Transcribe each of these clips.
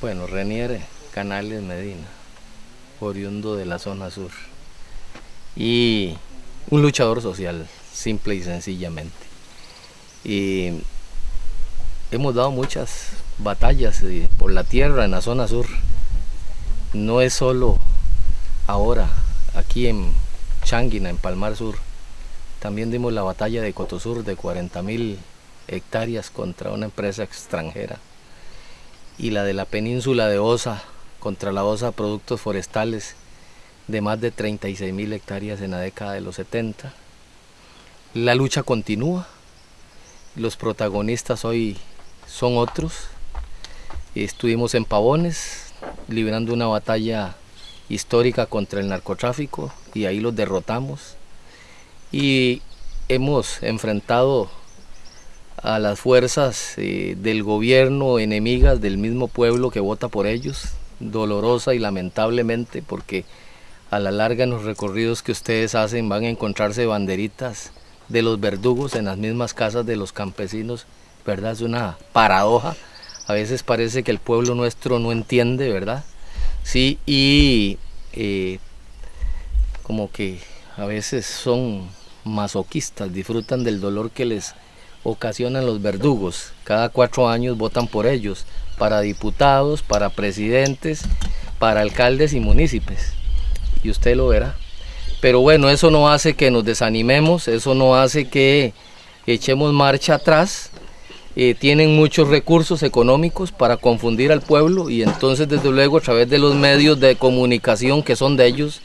Bueno, Renier Canales Medina, oriundo de la zona sur. Y un luchador social, simple y sencillamente. Y hemos dado muchas batallas eh, por la tierra en la zona sur. No es solo ahora, aquí en Changuina, en Palmar Sur. También dimos la batalla de Cotosur de 40 mil hectáreas contra una empresa extranjera y la de la península de Osa contra la Osa Productos Forestales de más de 36 mil hectáreas en la década de los 70. La lucha continúa, los protagonistas hoy son otros. Estuvimos en Pavones librando una batalla histórica contra el narcotráfico y ahí los derrotamos. Y hemos enfrentado a las fuerzas eh, del gobierno enemigas del mismo pueblo que vota por ellos, dolorosa y lamentablemente porque a la larga en los recorridos que ustedes hacen van a encontrarse banderitas de los verdugos en las mismas casas de los campesinos, ¿verdad? Es una paradoja. A veces parece que el pueblo nuestro no entiende, ¿verdad? Sí, y eh, como que a veces son masoquistas, disfrutan del dolor que les ocasionan los verdugos. Cada cuatro años votan por ellos, para diputados, para presidentes, para alcaldes y municipios. Y usted lo verá. Pero bueno, eso no hace que nos desanimemos, eso no hace que echemos marcha atrás. Eh, tienen muchos recursos económicos para confundir al pueblo y entonces desde luego a través de los medios de comunicación que son de ellos,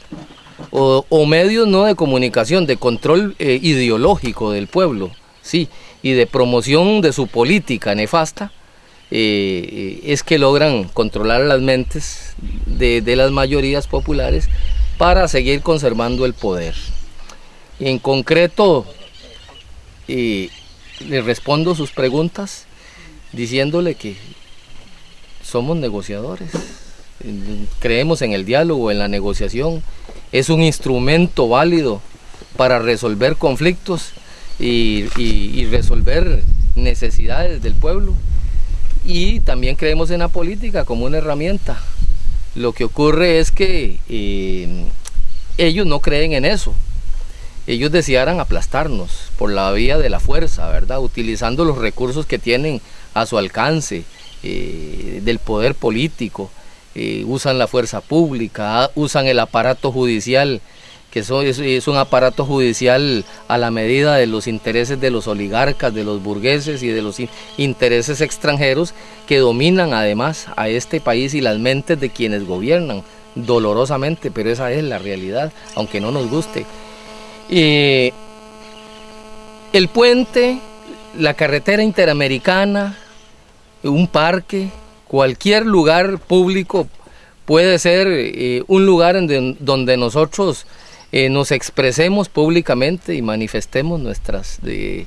o, medios no de comunicación, de control eh, ideológico del pueblo, sí, y de promoción de su política nefasta, eh, es que logran controlar las mentes de, las mayorías populares para seguir conservando el poder. en concreto, eh, le respondo sus preguntas diciéndole que somos negociadores, creemos en el diálogo, en la negociación, es un instrumento válido para resolver conflictos y, resolver necesidades del pueblo. Y también creemos en la política como una herramienta. Lo que ocurre es que eh, ellos no creen en eso. Ellos desearan aplastarnos por la vía de la fuerza, ¿verdad? Utilizando los recursos que tienen a su alcance, eh, del poder político, eh, usan la fuerza pública, usan el aparato judicial que es, un aparato judicial a la medida de los intereses de los oligarcas, de los burgueses y de los intereses extranjeros que dominan además a este país y las mentes de quienes gobiernan dolorosamente, pero esa es la realidad, aunque no nos guste. el puente, la carretera interamericana, un parque, cualquier lugar público puede ser eh, un lugar en donde nosotros eh, nos expresemos públicamente y manifestemos eh,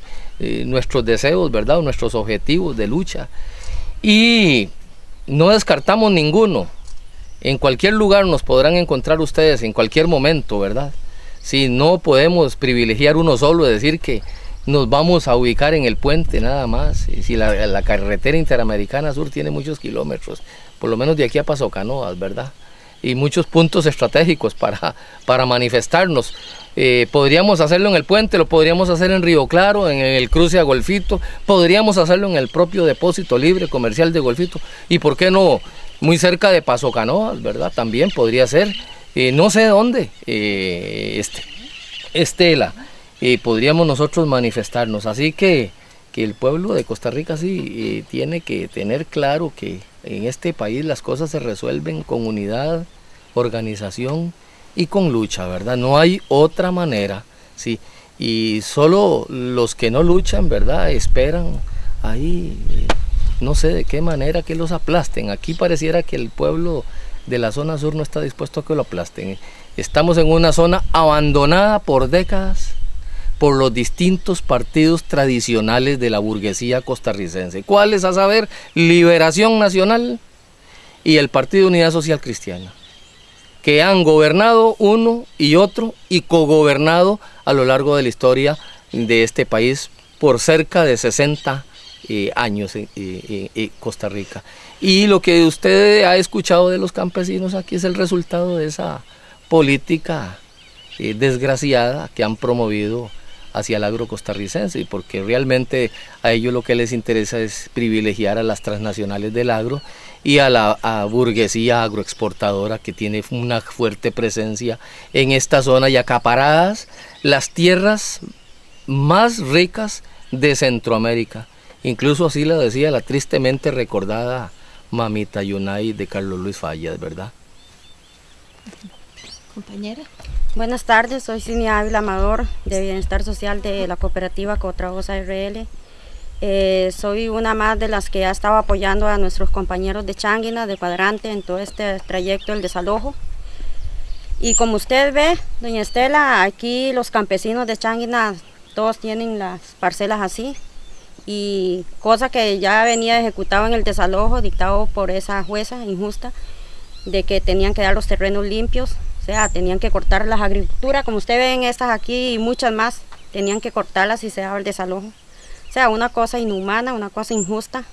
nuestros deseos, ¿verdad? nuestros objetivos de lucha. Y no descartamos ninguno. En cualquier lugar nos podrán encontrar ustedes, en cualquier momento, ¿verdad? Si no podemos privilegiar uno solo, decir que nos vamos a ubicar en el puente nada más. Si la, la carretera interamericana sur tiene muchos kilómetros, por lo menos de aquí a Paso Canoas, ¿verdad? Y muchos puntos estratégicos para, para manifestarnos. Eh, podríamos hacerlo en el puente, lo podríamos hacer en Río Claro, en el cruce a Golfito, podríamos hacerlo en el propio depósito libre comercial de Golfito y por qué no muy cerca de Paso Canoas, ¿verdad? También podría ser, eh, no sé dónde, eh, este, Estela, podríamos nosotros manifestarnos. Así que, que el pueblo de Costa Rica sí tiene que tener claro que en este país las cosas se resuelven con unidad, organización y con lucha, ¿verdad? No hay otra manera, ¿sí? Y solo los que no luchan, ¿verdad? Esperan ahí, eh, no sé de qué manera que los aplasten. Aquí pareciera que el pueblo de la zona sur no está dispuesto a que lo aplasten. Estamos en una zona abandonada por décadas por los distintos partidos tradicionales de la burguesía costarricense. ¿Cuáles? A saber, Liberación Nacional y el Partido Unidad Social Cristiana, que han gobernado uno y otro y cogobernado a lo largo de la historia de este país por cerca de 60 eh, años en, Costa Rica. Y lo que usted ha escuchado de los campesinos aquí es el resultado de esa política eh, desgraciada que han promovido hacia el agro costarricense, porque realmente a ellos lo que les interesa es privilegiar a las transnacionales del agro y a la burguesía agroexportadora que tiene una fuerte presencia en esta zona y acaparadas las tierras más ricas de Centroamérica. Incluso así lo decía la tristemente recordada mamita Yunay de Carlos Luis Fallas, ¿verdad? Compañera. Buenas tardes, soy Cinia Ávila Amador de Bienestar Social de la cooperativa Cotragosa RL. Eh, soy una más de las que ha estado apoyando a nuestros compañeros de Changuina, de Cuadrante, en todo este trayecto del desalojo. Y como usted ve, doña Estela, aquí los campesinos de Changuina todos tienen las parcelas así. Y cosa que ya venía ejecutado en el desalojo dictado por esa jueza injusta, de que tenían que dar los terrenos limpios sea, tenían que cortar las agriculturas, como ustedes ven estas aquí y muchas más, tenían que cortarlas y se daba el desalojo. O sea, una cosa inhumana, una cosa injusta.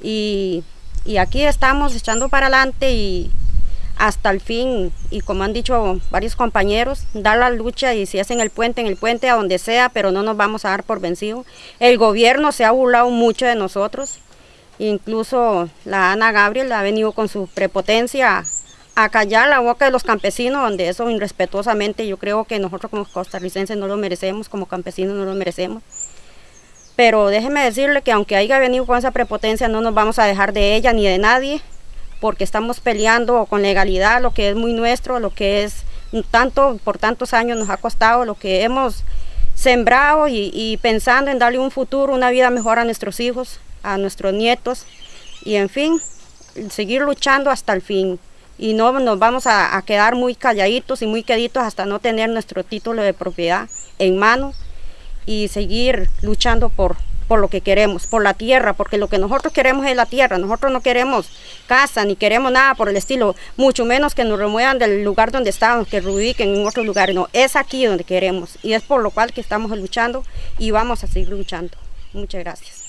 Y, y aquí estamos echando para adelante y hasta el fin, y como han dicho varios compañeros, dar la lucha y si es en el puente, en el puente, a donde sea, pero no nos vamos a dar por vencido. El gobierno se ha burlado mucho de nosotros, incluso la Ana Gabriel ha venido con su prepotencia a callar la boca de los campesinos, donde eso irrespetuosamente yo creo que nosotros como costarricenses no lo merecemos, como campesinos no lo merecemos. Pero déjeme decirle que aunque haya venido con esa prepotencia, no nos vamos a dejar de ella ni de nadie, porque estamos peleando con legalidad lo que es muy nuestro, lo que es tanto, por tantos años nos ha costado, lo que hemos sembrado y, y pensando en darle un futuro, una vida mejor a nuestros hijos, a nuestros nietos y en fin, seguir luchando hasta el fin y no nos vamos a, quedar muy calladitos y muy queditos hasta no tener nuestro título de propiedad en mano y seguir luchando por, por lo que queremos, por la tierra, porque lo que nosotros queremos es la tierra, nosotros no queremos casa ni queremos nada por el estilo, mucho menos que nos remuevan del lugar donde estamos, que reubiquen en otro lugar, no, es aquí donde queremos y es por lo cual que estamos luchando y vamos a seguir luchando. Muchas gracias.